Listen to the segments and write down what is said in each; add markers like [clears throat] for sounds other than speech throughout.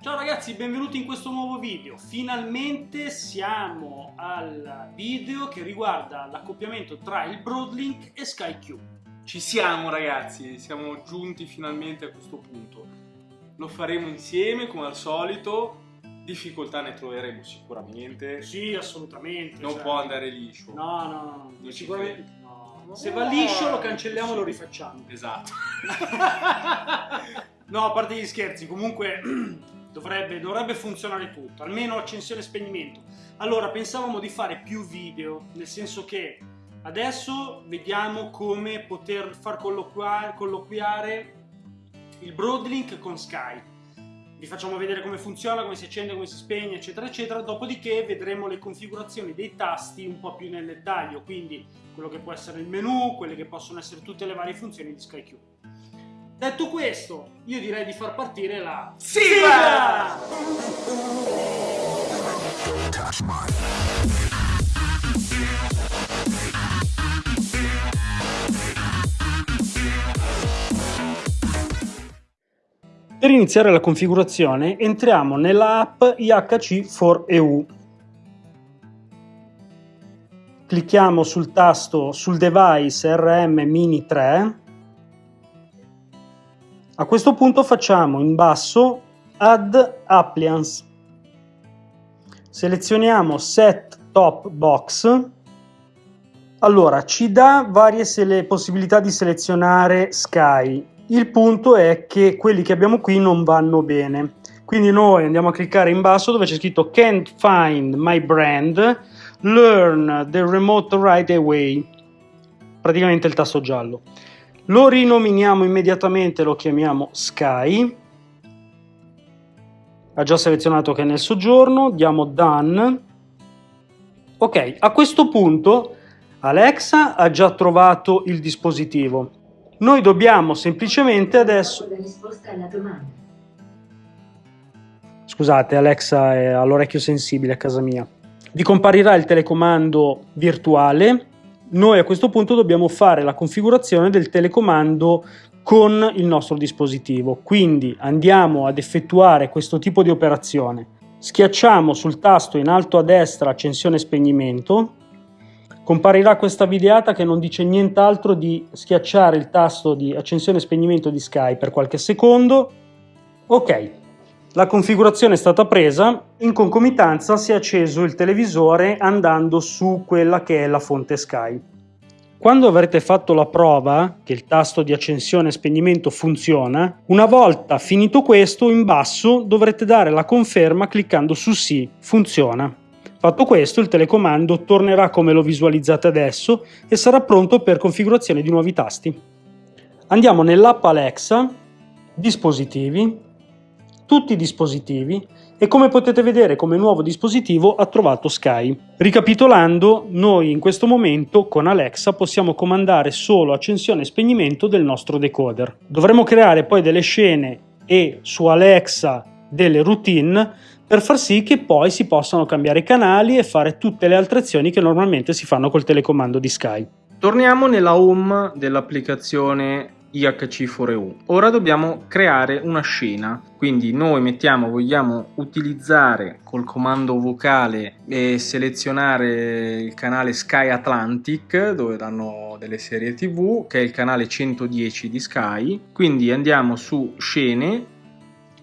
Ciao ragazzi, benvenuti in questo nuovo video. Finalmente siamo al video che riguarda l'accoppiamento tra il Broadlink e SkyQ. Ci siamo ragazzi, siamo giunti finalmente a questo punto. Lo faremo insieme come al solito, difficoltà ne troveremo sicuramente. Sì, assolutamente. Non cioè- può andare liscio. No, no, no, Non ci sicuramente. no. Se va liscio lo cancelliamo e lo rifacciamo. Esatto. [laughs] [laughs] no, a parte gli scherzi, comunque [clears throat] dovrebbe, dovrebbe funzionare tutto, almeno accensione e spegnimento. Allora, pensavamo di fare più video, nel senso che adesso vediamo come poter far colloquia- colloquiare il Broadlink con Sky. Vi facciamo vedere come funziona, come si accende, come si spegne, eccetera, eccetera. Dopodiché vedremo le configurazioni dei tasti un po' più nel dettaglio, quindi quello che può essere il menu, quelle che possono essere tutte le varie funzioni di SkyQ. Detto questo, io direi di far partire la Sigla! Per iniziare la configurazione entriamo nella app IHC4EU. Clicchiamo sul tasto sul device RM Mini 3. A questo punto facciamo in basso Add Appliance. Selezioniamo Set Top Box. Allora, ci dà varie possibilità di selezionare Sky. Il punto è che quelli che abbiamo qui non vanno bene. Quindi noi andiamo a cliccare in basso dove c'è scritto Can't find my brand, learn the remote right away. Praticamente il tasto giallo. Lo rinominiamo immediatamente, lo chiamiamo Sky. Ha già selezionato che è nel soggiorno, diamo Done. Ok, a questo punto Alexa ha già trovato il dispositivo. Noi dobbiamo semplicemente adesso... Scusate, Alexa è all'orecchio sensibile a casa mia. Vi comparirà il telecomando virtuale. Noi a questo punto dobbiamo fare la configurazione del telecomando con il nostro dispositivo. Quindi andiamo ad effettuare questo tipo di operazione. Schiacciamo sul tasto in alto a destra accensione e spegnimento. Comparirà questa videata che non dice nient'altro di schiacciare il tasto di accensione e spegnimento di Sky per qualche secondo. Ok, la configurazione è stata presa, in concomitanza si è acceso il televisore andando su quella che è la fonte Sky. Quando avrete fatto la prova che il tasto di accensione e spegnimento funziona, una volta finito questo, in basso dovrete dare la conferma cliccando su sì, funziona. Fatto questo, il telecomando tornerà come lo visualizzate adesso e sarà pronto per configurazione di nuovi tasti. Andiamo nell'app Alexa, dispositivi, tutti i dispositivi e come potete vedere come nuovo dispositivo ha trovato Sky. Ricapitolando, noi in questo momento con Alexa possiamo comandare solo accensione e spegnimento del nostro decoder. Dovremo creare poi delle scene e su Alexa delle routine per far sì che poi si possano cambiare canali e fare tutte le altre azioni che normalmente si fanno col telecomando di Sky. Torniamo nella home dell'applicazione IHC4EU. Ora dobbiamo creare una scena, quindi noi mettiamo, vogliamo utilizzare col comando vocale e selezionare il canale Sky Atlantic dove danno delle serie tv, che è il canale 110 di Sky. Quindi andiamo su scene,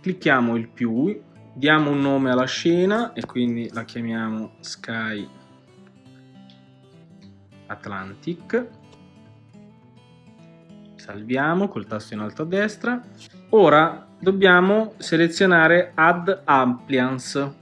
clicchiamo il più, diamo un nome alla scena e quindi la chiamiamo Sky Atlantic salviamo col tasto in alto a destra. Ora dobbiamo selezionare add appliance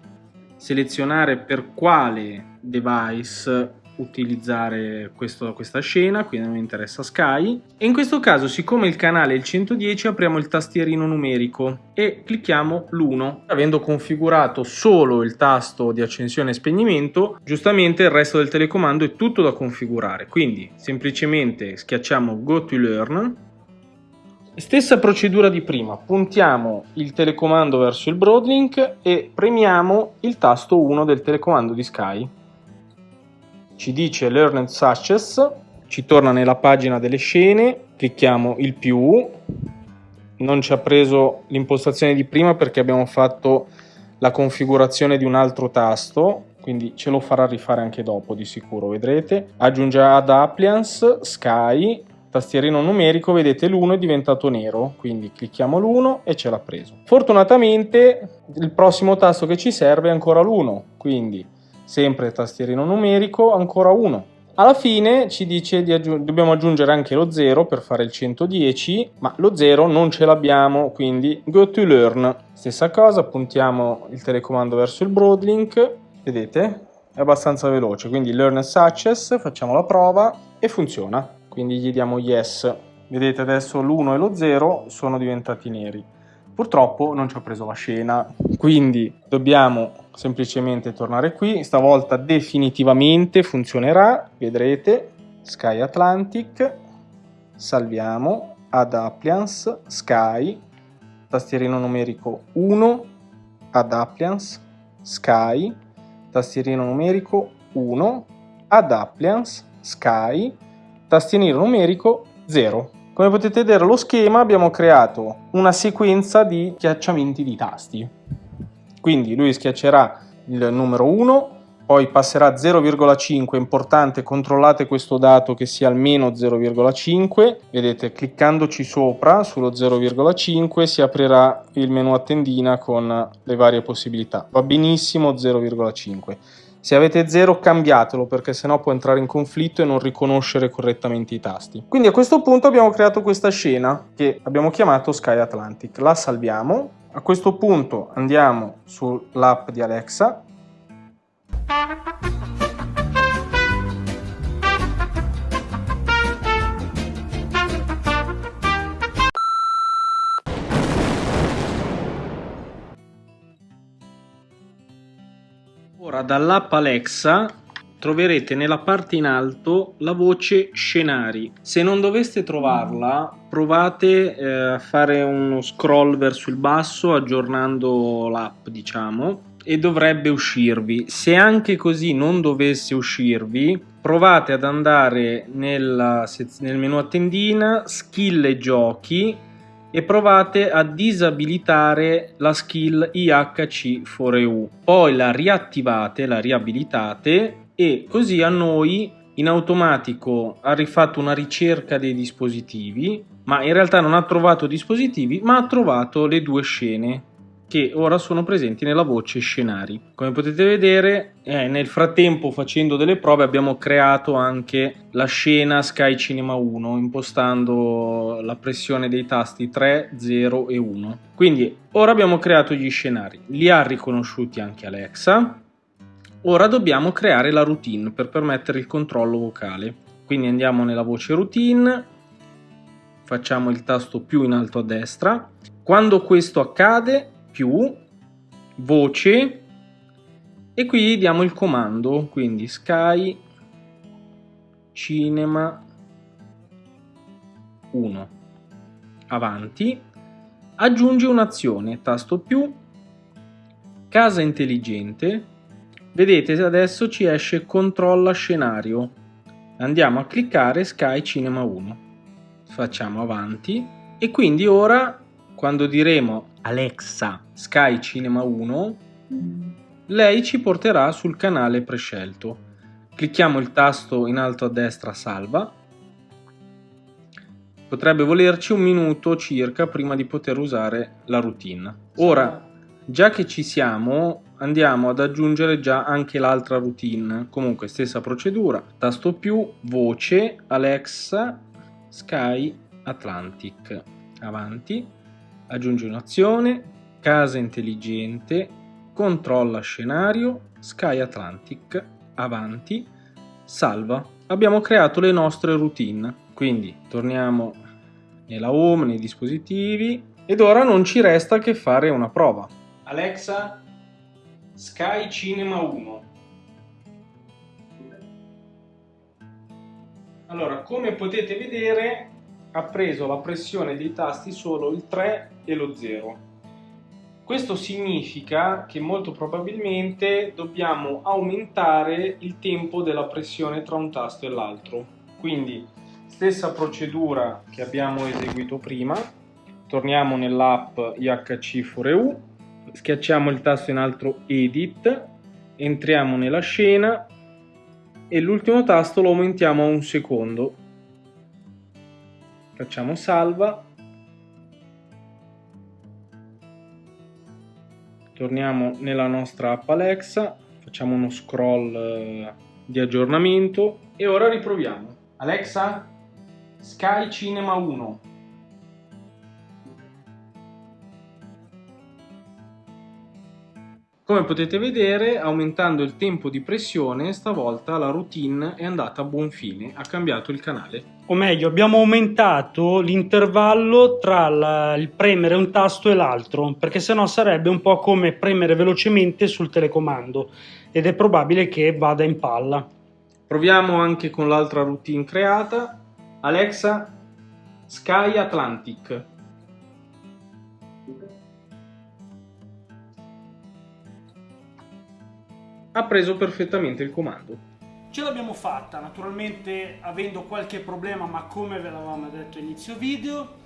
selezionare per quale device utilizzare questo, questa scena quindi non mi interessa Sky. E in questo caso siccome il canale è il 110 apriamo il tastierino numerico e clicchiamo l'1 avendo configurato solo il tasto di accensione e spegnimento giustamente il resto del telecomando è tutto da configurare. Quindi semplicemente schiacciamo go to learn. Stessa procedura di prima, puntiamo il telecomando verso il Broadlink e premiamo il tasto 1 del telecomando di Sky. Ci dice Learned Success, ci torna nella pagina delle scene, clicchiamo il più, non ci ha preso l'impostazione di prima perché abbiamo fatto la configurazione di un altro tasto quindi ce lo farà rifare anche dopo di sicuro vedrete. Aggiunge ad appliance sky tastierino numerico vedete l'1 è diventato nero quindi clicchiamo l'1 e ce l'ha preso. Fortunatamente il prossimo tasto che ci serve è ancora l'1 quindi sempre tastierino numerico ancora 1 alla fine ci dice di aggiung dobbiamo aggiungere anche lo 0 per fare il 110 ma lo 0 non ce l'abbiamo quindi go to learn. Stessa cosa puntiamo il telecomando verso il broadlink. Vedete? È abbastanza veloce quindi learn success facciamo la prova e funziona. Quindi gli diamo yes. Vedete adesso l'1 e lo 0 sono diventati neri purtroppo non ci ho preso la scena. Quindi dobbiamo semplicemente tornare qui. Stavolta definitivamente funzionerà. Vedrete. Sky atlantic. Salviamo. Ad appliance. Sky. Tastierino numerico 1 ad appliance. Sky. Tastierino numerico 1 ad appliance. Sky. Tastierino numerico 0 come potete vedere lo schema abbiamo creato una sequenza di schiacciamenti di tasti. Quindi lui schiaccerà il numero 1, poi passerà a 0,5, importante controllate questo dato che sia almeno 0,5, vedete cliccandoci sopra sullo 0,5 si aprirà il menu a tendina con le varie possibilità, va benissimo 0,5 se avete 0 cambiatelo perché sennò può entrare in conflitto e non riconoscere correttamente i tasti. Quindi a questo punto abbiamo creato questa scena che abbiamo chiamato Sky Atlantic. La salviamo. A questo punto andiamo sull'app di Alexa Ora dall'app Alexa troverete nella parte in alto la voce scenari. Se non doveste trovarla, provate eh, a fare uno scroll verso il basso aggiornando l'app, diciamo, e dovrebbe uscirvi. Se anche così non dovesse uscirvi, provate ad andare nel menu a tendina, skill e giochi e provate a disabilitare la skill IHC4EU. Poi la riattivate, la riabilitate e così a noi in automatico ha rifatto una ricerca dei dispositivi, ma in realtà non ha trovato dispositivi, ma ha trovato le due scene che ora sono presenti nella voce scenari. Come potete vedere, eh, nel frattempo facendo delle prove abbiamo creato anche la scena Sky Cinema 1 impostando la pressione dei tasti 3, 0 e 1. Quindi ora abbiamo creato gli scenari, li ha riconosciuti anche Alexa. Ora dobbiamo creare la routine per permettere il controllo vocale. Quindi andiamo nella voce routine, facciamo il tasto più in alto a destra. Quando questo accade più voce e qui diamo il comando quindi sky cinema 1 avanti. Aggiungi un'azione tasto più casa intelligente. Vedete adesso ci esce controlla scenario. Andiamo a cliccare sky cinema 1 facciamo avanti. E quindi ora quando diremo Alexa Sky Cinema 1, lei ci porterà sul canale prescelto. Clicchiamo il tasto in alto a destra salva. Potrebbe volerci un minuto circa prima di poter usare la routine. Ora, già che ci siamo, andiamo ad aggiungere già anche l'altra routine. Comunque stessa procedura. Tasto più, voce, Alexa, Sky Atlantic. Avanti aggiungi un'azione, casa intelligente, controlla scenario, Sky Atlantic, avanti, salva. Abbiamo creato le nostre routine, quindi torniamo nella home, nei dispositivi ed ora non ci resta che fare una prova. Alexa, Sky Cinema 1. Allora, come potete vedere ha preso la pressione dei tasti solo il 3 e lo 0. Questo significa che molto probabilmente dobbiamo aumentare il tempo della pressione tra un tasto e l'altro. Quindi stessa procedura che abbiamo eseguito prima, torniamo nell'app IHC4EU, schiacciamo il tasto in alto Edit, entriamo nella scena e l'ultimo tasto lo aumentiamo a un secondo. Facciamo salva. Torniamo nella nostra app Alexa, facciamo uno scroll eh, di aggiornamento e ora riproviamo. Alexa, Sky Cinema 1. Come potete vedere, aumentando il tempo di pressione, stavolta la routine è andata a buon fine, ha cambiato il canale. O meglio, abbiamo aumentato l'intervallo tra la, il premere un tasto e l'altro, perché sennò sarebbe un po' come premere velocemente sul telecomando ed è probabile che vada in palla. Proviamo anche con l'altra routine creata. Alexa, Sky Atlantic. ha preso perfettamente il comando. Ce l'abbiamo fatta, naturalmente avendo qualche problema, ma come ve l'avevamo detto inizio video,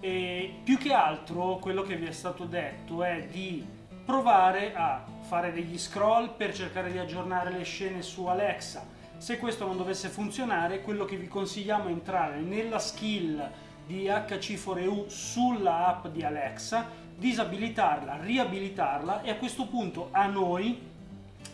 e più che altro quello che vi è stato detto è di provare a fare degli scroll per cercare di aggiornare le scene su Alexa. Se questo non dovesse funzionare, quello che vi consigliamo è entrare nella skill di HC4EU sulla app di Alexa, disabilitarla, riabilitarla e a questo punto a noi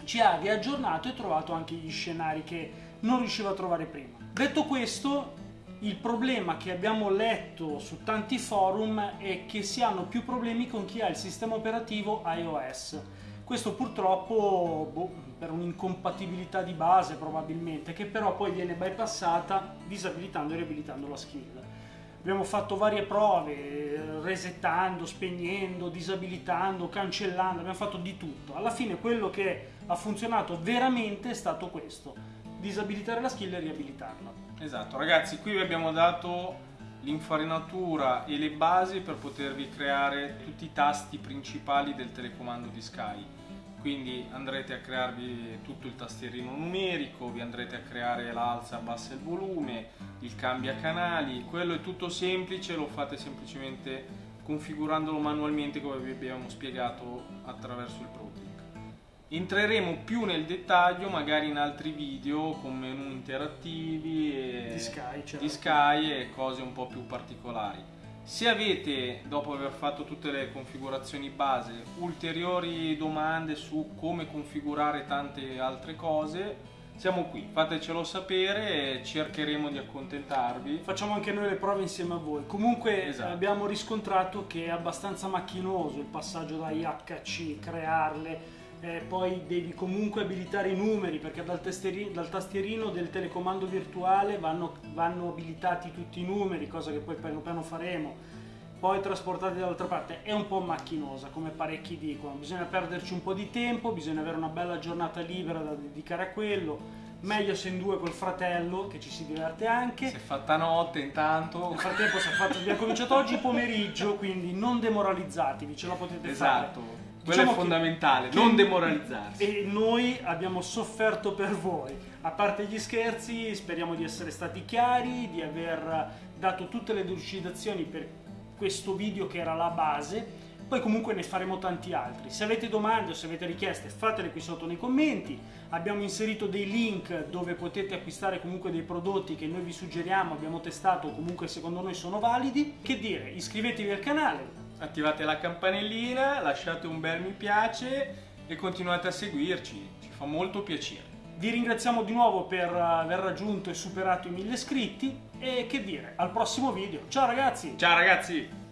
ci ha riaggiornato e trovato anche gli scenari che non riusciva a trovare prima. Detto questo, il problema che abbiamo letto su tanti forum è che si hanno più problemi con chi ha il sistema operativo iOS. Questo purtroppo boh, per un'incompatibilità di base probabilmente, che però poi viene bypassata disabilitando e riabilitando la skill. Abbiamo fatto varie prove, resettando, spegnendo, disabilitando, cancellando, abbiamo fatto di tutto. Alla fine quello che ha funzionato veramente è stato questo, disabilitare la skill e riabilitarla. Esatto, ragazzi, qui vi abbiamo dato l'infarinatura e le basi per potervi creare tutti i tasti principali del telecomando di Sky. Quindi andrete a crearvi tutto il tastierino numerico, vi andrete a creare l'alza, abbassa il volume, cambia canali, quello è tutto semplice, lo fate semplicemente configurandolo manualmente come vi abbiamo spiegato attraverso il ProTeam. Entreremo più nel dettaglio magari in altri video con menu interattivi e di Sky, certo. di Sky e cose un po' più particolari. Se avete, dopo aver fatto tutte le configurazioni base, ulteriori domande su come configurare tante altre cose, siamo qui, fatecelo sapere e cercheremo di accontentarvi. Facciamo anche noi le prove insieme a voi. Comunque esatto. abbiamo riscontrato che è abbastanza macchinoso il passaggio da IHC, crearle, eh, poi devi comunque abilitare i numeri perché dal, dal tastierino del telecomando virtuale vanno, vanno, abilitati tutti i numeri, cosa che poi piano piano faremo, poi trasportati dall'altra parte. È un po' macchinosa, come parecchi dicono, bisogna perderci un po' di tempo, bisogna avere una bella giornata libera da dedicare a quello. Meglio se in due col fratello, che ci si diverte anche. Si è fatta notte intanto. Nel frattempo si è fatto, abbiamo cominciato oggi pomeriggio, quindi non demoralizzatevi, ce la potete esatto. fare. Quello diciamo è fondamentale, che, non demoralizzarsi. E noi abbiamo sofferto per voi. A parte gli scherzi, speriamo di essere stati chiari, di aver dato tutte le delucidazioni per questo video che era la base. Poi comunque ne faremo tanti altri. Se avete domande o se avete richieste fatele qui sotto nei commenti. Abbiamo inserito dei link dove potete acquistare comunque dei prodotti che noi vi suggeriamo, abbiamo testato o comunque secondo noi sono validi. Che dire, iscrivetevi al canale, attivate la campanellina, lasciate un bel mi piace e continuate a seguirci, ci fa molto piacere. Vi ringraziamo di nuovo per aver raggiunto e superato i mille iscritti e che dire, al prossimo video. Ciao ragazzi! Ciao ragazzi!